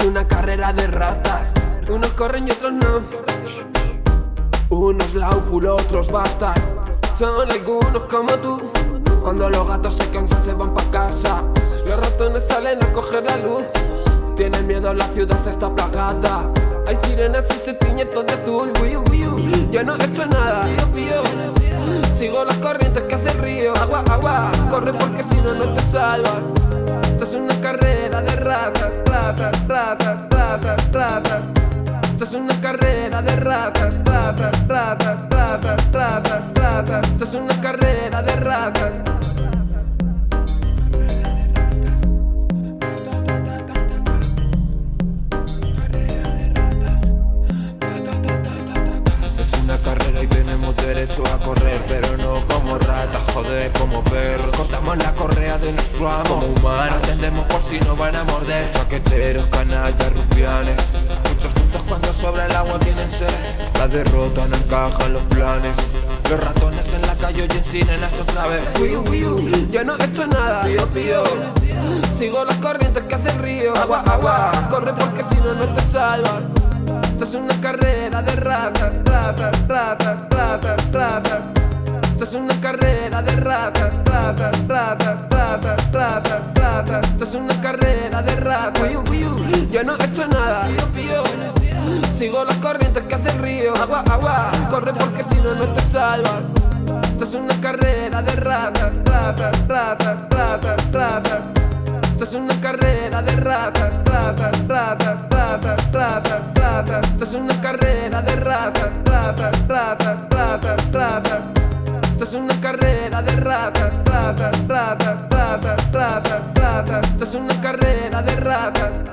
una carrera de ratas. Unos corren y otros no. Unos lauful, otros bastan Son algunos como tú. Cuando los gatos se cansan se van pa' casa. Los ratones salen a coger la luz. Tienen miedo, la ciudad está plagada. Hay sirenas y se tiñe todo de azul. Yo no he hecho nada. Sigo las corrientes que hace el río. Agua, agua, corre porque si no no te salvas. Esto es una carrera de ratas, ratas, ratas, ratas, ratas. Esto es una carrera de ratas, ratas, ratas, ratas, ratas, ratas. Esto es una carrera de ratas. Derecho a correr Pero no como ratas, joder, como perros Cortamos la correa de nuestro amo Como humanos. Atendemos por si no van a morder. Chaqueteros, canallas, rufianes. Muchos tontos cuando sobra el agua tienen sed. La derrota no encaja en los planes. Los ratones en la calle oyen sirenas otra vez. Yo no he hecho nada, pío, pío. Sigo las corrientes que hace el río. Agua, agua, corre porque si no no te salvas. Esto es una carrera de ratas, ratas, ratas, ratas, ratas Esto es una carrera de ratas, ratas, ratas, ratas, ratas, ratas Esto es una carrera de ratas Yo no he hecho nada, Sigo las corrientes que hace el río Agua, agua, corre porque si no no te salvas Esto es una carrera de ratas, ratas, ratas, ratas, ratas Esto es una carrera de ratas, ratas, ratas, ratas, ratas, ratas Esto es una carrera de ratas, ratas, ratas, ratas, ratas Esto es una carrera de ratas, ratas, ratas, ratas, ratas, ratas. Esto es una carrera de ratas